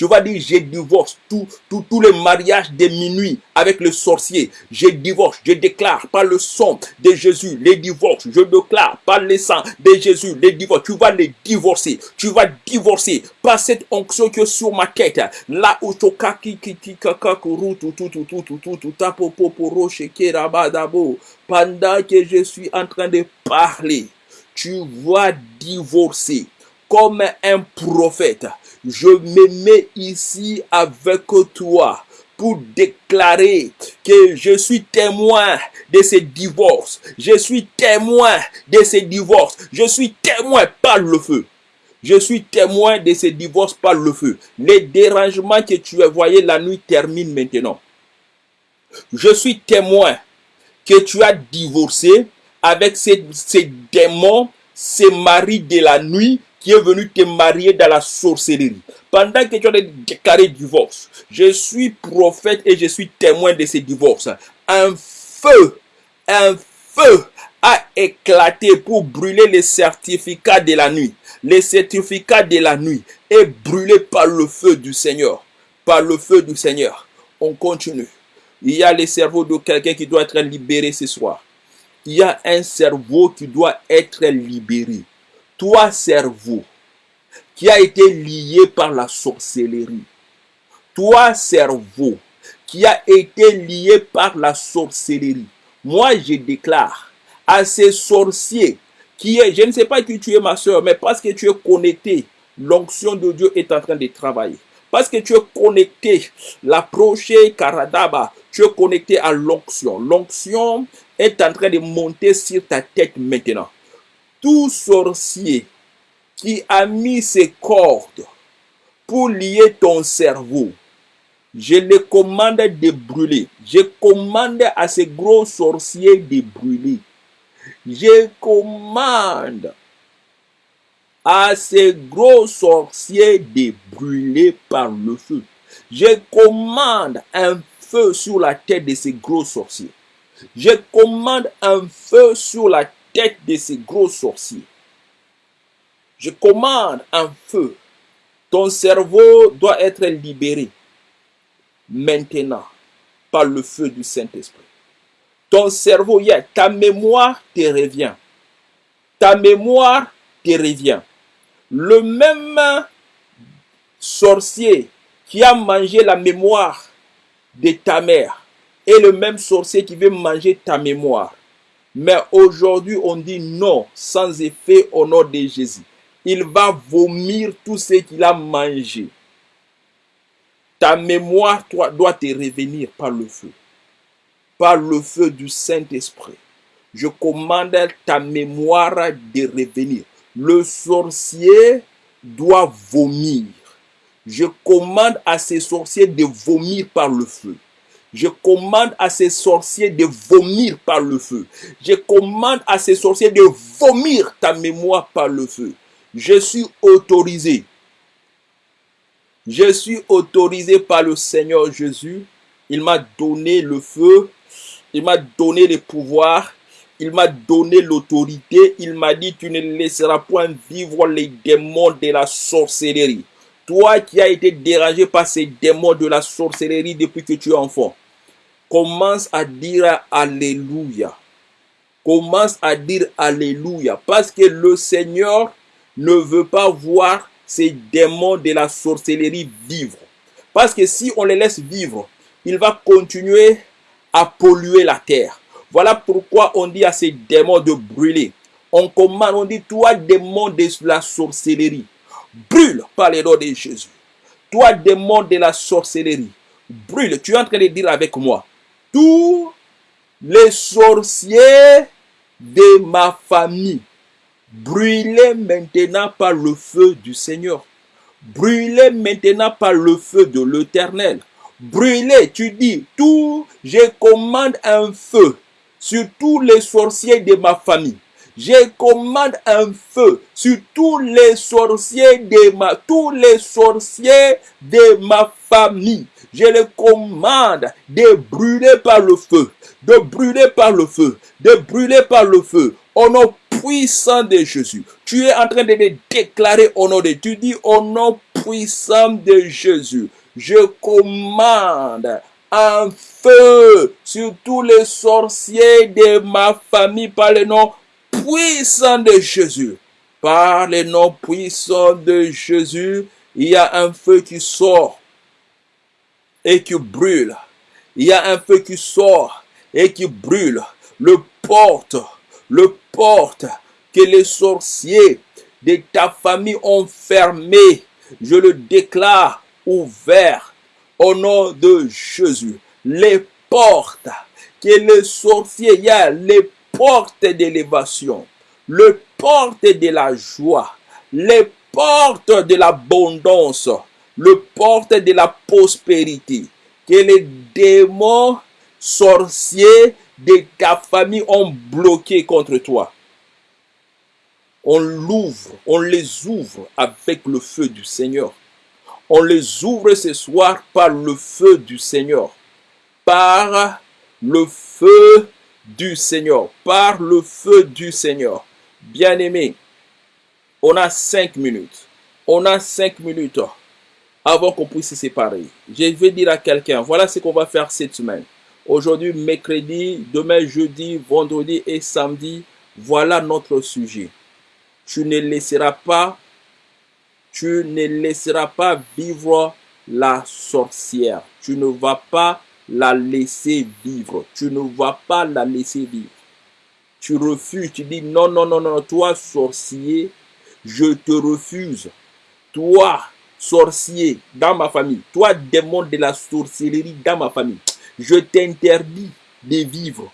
Tu vas dire, je divorce tout, tout les mariages de minuit avec le sorcier. Je divorce, je déclare par le sang de Jésus les divorces. Je déclare par le sang de Jésus les divorces. Tu vas les divorcer. Tu vas divorcer par cette onction qui sur ma tête. Là où tu pendant que je suis en train de parler, tu vas divorcer comme un prophète je me mets ici avec toi pour déclarer que je suis témoin de ces divorces. Je suis témoin de ces divorces. Je suis témoin par le feu. Je suis témoin de ces divorces par le feu. Les dérangements que tu as voyés la nuit terminent maintenant. Je suis témoin que tu as divorcé avec ces, ces démons, ces maris de la nuit qui est venu te marier dans la sorcellerie. Pendant que tu as déclaré divorce, je suis prophète et je suis témoin de ces divorces. Un feu, un feu a éclaté pour brûler les certificats de la nuit. Les certificats de la nuit est brûlé par le feu du Seigneur. Par le feu du Seigneur. On continue. Il y a le cerveau de quelqu'un qui doit être libéré ce soir. Il y a un cerveau qui doit être libéré toi cerveau, qui a été lié par la sorcellerie, toi cerveau, qui a été lié par la sorcellerie, moi je déclare à ces sorciers qui est, je ne sais pas qui tu es ma soeur, mais parce que tu es connecté, l'onction de Dieu est en train de travailler. Parce que tu es connecté, l'approcher Karadaba, tu es connecté à l'onction. L'onction est en train de monter sur ta tête maintenant. Tout sorcier qui a mis ses cordes pour lier ton cerveau, je le commande de brûler. Je commande à ces gros sorciers de brûler. Je commande à ces gros sorciers de brûler par le feu. Je commande un feu sur la tête de ces gros sorciers. Je commande un feu sur la tête de ces gros sorciers. Je commande un feu. Ton cerveau doit être libéré maintenant par le feu du Saint-Esprit. Ton cerveau, ta mémoire te revient. Ta mémoire te revient. Le même sorcier qui a mangé la mémoire de ta mère est le même sorcier qui veut manger ta mémoire. Mais aujourd'hui, on dit non, sans effet au nom de Jésus. Il va vomir tout ce qu'il a mangé. Ta mémoire doit te revenir par le feu par le feu du Saint-Esprit. Je commande ta mémoire de revenir. Le sorcier doit vomir. Je commande à ces sorciers de vomir par le feu. Je commande à ces sorciers de vomir par le feu. Je commande à ces sorciers de vomir ta mémoire par le feu. Je suis autorisé. Je suis autorisé par le Seigneur Jésus. Il m'a donné le feu il m'a donné le pouvoir. Il m'a donné l'autorité. Il m'a dit, tu ne laisseras point vivre les démons de la sorcellerie. Toi qui as été dérangé par ces démons de la sorcellerie depuis que tu es enfant, commence à dire Alléluia. Commence à dire Alléluia. Parce que le Seigneur ne veut pas voir ces démons de la sorcellerie vivre. Parce que si on les laisse vivre, il va continuer à polluer la terre. Voilà pourquoi on dit à ces démons de brûler. On commande, on dit, toi démon de la sorcellerie, brûle par les noms de Jésus. Toi démon de la sorcellerie, brûle. Tu es en train de dire avec moi, tous les sorciers de ma famille, brûlez maintenant par le feu du Seigneur. Brûlez maintenant par le feu de l'Éternel brûler. Tu dis, tout, je commande un feu sur tous les sorciers de ma famille. Je commande un feu sur tous les sorciers de ma, tous les sorciers de ma famille. Je les commande de brûler par le feu, de brûler par le feu, de brûler par le feu. Au nom puissant de Jésus. Tu es en train de déclarer au nom Tu dis au nom puissant de Jésus je commande un feu sur tous les sorciers de ma famille par le nom puissant de Jésus. Par le nom puissant de Jésus, il y a un feu qui sort et qui brûle. Il y a un feu qui sort et qui brûle. Le porte, le porte que les sorciers de ta famille ont fermé. Je le déclare ouvert au nom de Jésus. Les portes que les sorciers, il y a les portes d'élévation, les portes de la joie, les portes de l'abondance, le porte de la prospérité, que les démons sorciers de ta famille ont bloqué contre toi. On l'ouvre, on les ouvre avec le feu du Seigneur. On les ouvre ce soir par le feu du Seigneur. Par le feu du Seigneur. Par le feu du Seigneur. Bien-aimé, on a cinq minutes. On a cinq minutes avant qu'on puisse se séparer. Je vais dire à quelqu'un, voilà ce qu'on va faire cette semaine. Aujourd'hui, mercredi, demain, jeudi, vendredi et samedi, voilà notre sujet. tu ne laisseras pas, tu ne laisseras pas vivre la sorcière. Tu ne vas pas la laisser vivre. Tu ne vas pas la laisser vivre. Tu refuses, tu dis non, non, non, non, toi sorcier, je te refuse. Toi sorcier dans ma famille, toi démon de la sorcellerie dans ma famille, je t'interdis de vivre.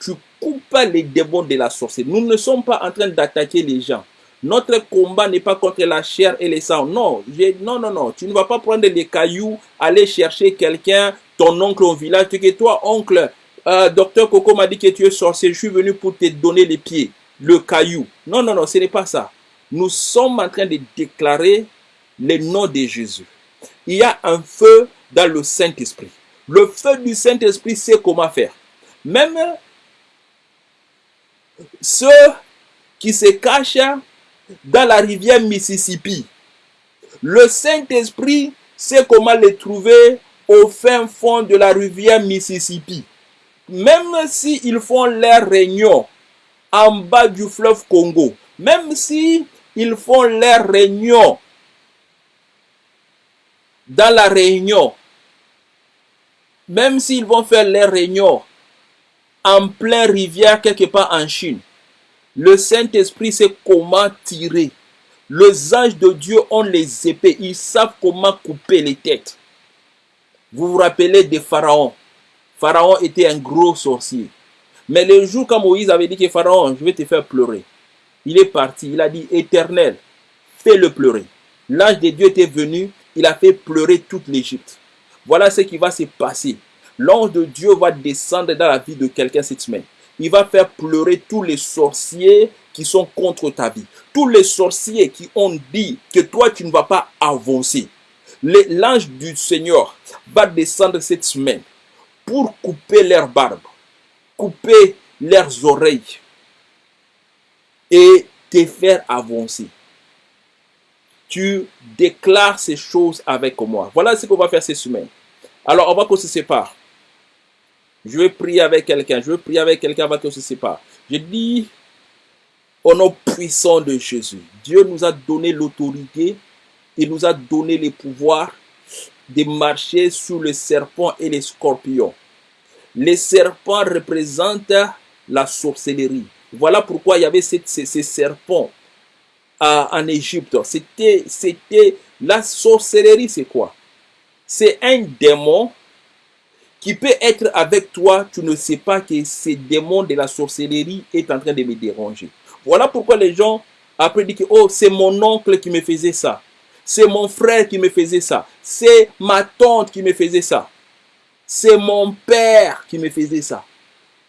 Tu coupes les démons de la sorcellerie. Nous ne sommes pas en train d'attaquer les gens. Notre combat n'est pas contre la chair et les sangs. Non, non, non, non. Tu ne vas pas prendre des cailloux, aller chercher quelqu'un, oncle au village. Tu que toi, oncle, euh, docteur Coco m'a dit que tu es sorcier. Je suis venu pour te donner les pieds, le caillou. Non, non, non, ce n'est pas ça. Nous sommes en train de déclarer le nom de Jésus. Il y a un feu dans le Saint-Esprit. Le feu du Saint-Esprit sait comment faire. Même ceux qui se cachent dans la rivière Mississippi, le Saint-Esprit sait comment les trouver au fin fond de la rivière Mississippi. Même s'ils font leur réunion en bas du fleuve Congo, même si ils font leur réunion dans la réunion, même s'ils vont faire leur réunion en pleine rivière quelque part en Chine, le Saint-Esprit sait comment tirer. Les anges de Dieu ont les épées, ils savent comment couper les têtes. Vous vous rappelez de Pharaon. Pharaon était un gros sorcier. Mais le jour quand Moïse avait dit que Pharaon, je vais te faire pleurer. Il est parti, il a dit, éternel, fais-le pleurer. L'ange de Dieu était venu, il a fait pleurer toute l'Égypte. Voilà ce qui va se passer. L'ange de Dieu va descendre dans la vie de quelqu'un cette semaine. Il va faire pleurer tous les sorciers qui sont contre ta vie. Tous les sorciers qui ont dit que toi, tu ne vas pas avancer. L'ange du Seigneur va descendre cette semaine pour couper leurs barbes, couper leurs oreilles et te faire avancer. Tu déclares ces choses avec moi. Voilà ce qu'on va faire cette semaine. Alors, on va qu'on se sépare. Je vais prier avec quelqu'un. Je vais prier avec quelqu'un avant qu'on se sépare. Je dis au nom puissant de Jésus. Dieu nous a donné l'autorité. Il nous a donné les pouvoirs de marcher sous le serpent et les scorpions. Les serpents représentent la sorcellerie. Voilà pourquoi il y avait ces, serpents en Égypte. C'était, c'était la sorcellerie, c'est quoi? C'est un démon qui peut être avec toi, tu ne sais pas que ce démon de la sorcellerie est en train de me déranger. Voilà pourquoi les gens après disent que oh, c'est mon oncle qui me faisait ça. C'est mon frère qui me faisait ça. C'est ma tante qui me faisait ça. C'est mon père qui me faisait ça.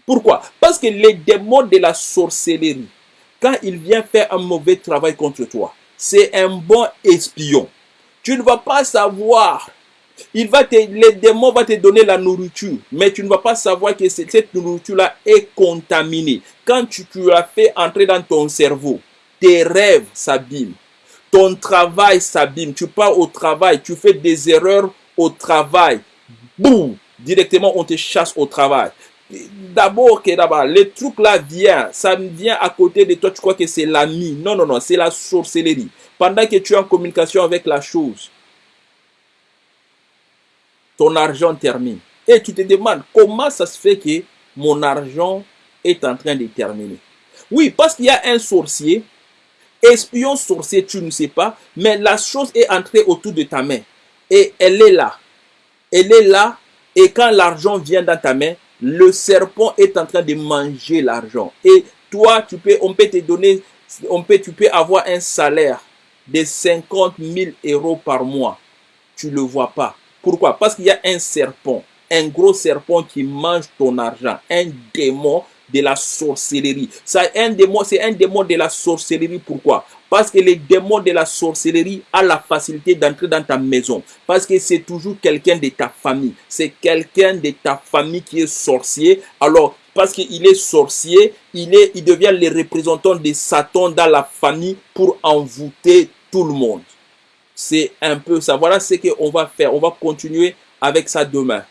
Pourquoi? Parce que les démons de la sorcellerie, quand il vient faire un mauvais travail contre toi, c'est un bon espion. Tu ne vas pas savoir il va te, les démons vont te donner la nourriture, mais tu ne vas pas savoir que cette nourriture-là est contaminée. Quand tu, tu fait entrer dans ton cerveau, tes rêves s'abîment, ton travail s'abîme, tu pars au travail, tu fais des erreurs au travail, boum, directement on te chasse au travail. D'abord, que d'abord, le truc là vient, ça vient à côté de toi, tu crois que c'est l'ami. Non, non, non, c'est la sorcellerie. Pendant que tu es en communication avec la chose, ton argent termine. Et tu te demandes comment ça se fait que mon argent est en train de terminer? Oui, parce qu'il y a un sorcier, espion sorcier, tu ne sais pas, mais la chose est entrée autour de ta main. Et elle est là. Elle est là. Et quand l'argent vient dans ta main, le serpent est en train de manger l'argent. Et toi, tu peux, on peut te donner, on peut, tu peux avoir un salaire de 50 000 euros par mois. Tu ne le vois pas. Pourquoi? Parce qu'il y a un serpent, un gros serpent qui mange ton argent, un démon de la sorcellerie. Ça, un démon, c'est un démon de la sorcellerie. Pourquoi? Parce que les démons de la sorcellerie a la facilité d'entrer dans ta maison. Parce que c'est toujours quelqu'un de ta famille. C'est quelqu'un de ta famille qui est sorcier. Alors, parce qu'il est sorcier, il, est, il devient le représentant de Satan dans la famille pour envoûter tout le monde. C'est un peu ça. Voilà ce qu'on va faire. On va continuer avec ça demain.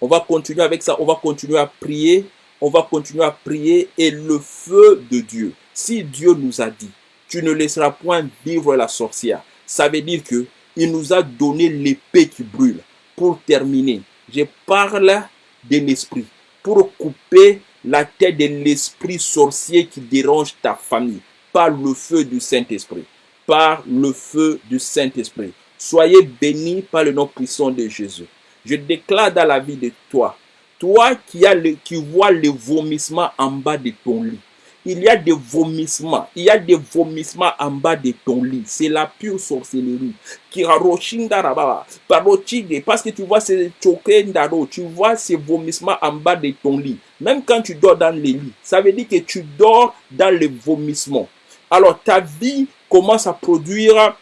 On va continuer avec ça. On va continuer à prier. On va continuer à prier. Et le feu de Dieu. Si Dieu nous a dit tu ne laisseras point vivre la sorcière. Ça veut dire que il nous a donné l'épée qui brûle. Pour terminer, je parle de l'esprit pour couper la tête de l'esprit sorcier qui dérange ta famille par le feu du Saint-Esprit. Par le feu du Saint-Esprit. Soyez bénis par le nom puissant de Jésus. Je déclare dans la vie de toi, toi qui, le, qui vois le vomissement en bas de ton lit, il y a des vomissements. Il y a des vomissements en bas de ton lit. C'est la pure sorcellerie. Parce que tu vois ces tu vois ces vomissements en bas de ton lit. Même quand tu dors dans le lit, ça veut dire que tu dors dans le vomissement. Alors ta vie commence à produire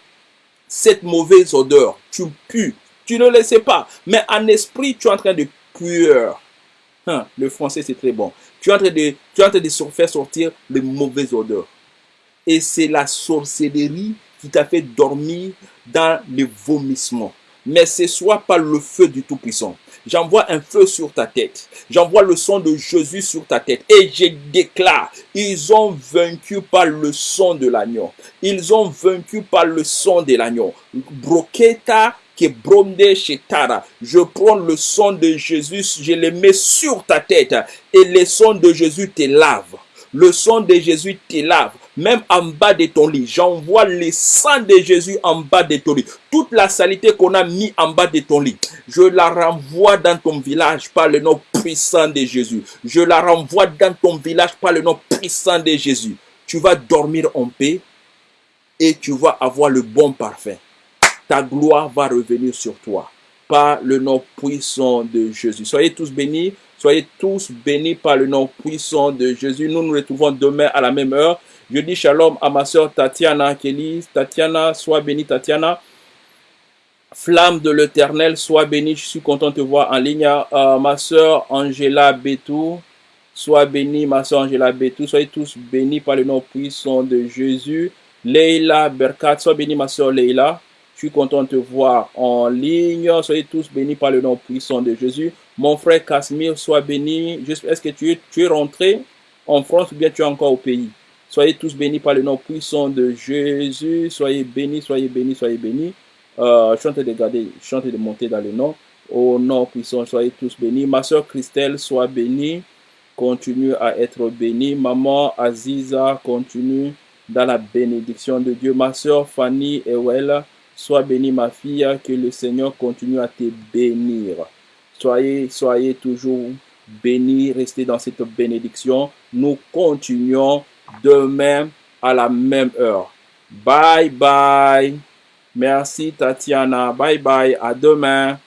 cette mauvaise odeur. Tu pues. Tu ne le sais pas. Mais en esprit, tu es en train de Hein, le français, c'est très bon. Tu es en train de, tu es de faire sortir les mauvaises odeurs. Et c'est la sorcellerie qui t'a fait dormir dans le vomissement. Mais ce soit pas le feu du Tout-Puissant. J'envoie un feu sur ta tête. J'envoie le sang de Jésus sur ta tête. Et je déclare, ils ont vaincu par le sang de l'agneau. Ils ont vaincu par le sang de l'agneau. Broqueta je prends le sang de Jésus, je le mets sur ta tête et le sang de Jésus te lave. Le sang de Jésus te lave. Même en bas de ton lit, j'envoie le sang de Jésus en bas de ton lit. Toute la saleté qu'on a mis en bas de ton lit, je la renvoie dans ton village par le nom puissant de Jésus. Je la renvoie dans ton village par le nom puissant de Jésus. Tu vas dormir en paix et tu vas avoir le bon parfum ta gloire va revenir sur toi par le nom puissant de Jésus. Soyez tous bénis, soyez tous bénis par le nom puissant de Jésus. Nous nous retrouvons demain à la même heure. Je dis shalom à ma soeur Tatiana Kelly. Tatiana, sois bénie Tatiana. Flamme de l'éternel, sois bénie. Je suis content de te voir en ligne. Euh, ma soeur Angela Betou, sois bénie. Ma soeur Angela Betou, soyez tous bénis par le nom puissant de Jésus. Leila Berkat, sois bénie ma soeur Leila. Suis content de te voir en ligne. Soyez tous bénis par le nom puissant de Jésus. Mon frère Casimir, sois béni. Est-ce que tu es, tu es rentré en France ou bien tu es encore au pays? Soyez tous bénis par le nom puissant de Jésus. Soyez bénis, soyez bénis, soyez bénis. Euh, je de garder, je de monter dans le nom. Au nom puissant, soyez tous bénis. Ma soeur Christelle, sois bénie. Continue à être bénie. Maman Aziza, continue dans la bénédiction de Dieu. Ma soeur Fanny Ewell, Sois béni ma fille, que le Seigneur continue à te bénir. Soyez, soyez toujours bénis, restez dans cette bénédiction. Nous continuons demain à la même heure. Bye bye. Merci Tatiana. Bye bye. À demain.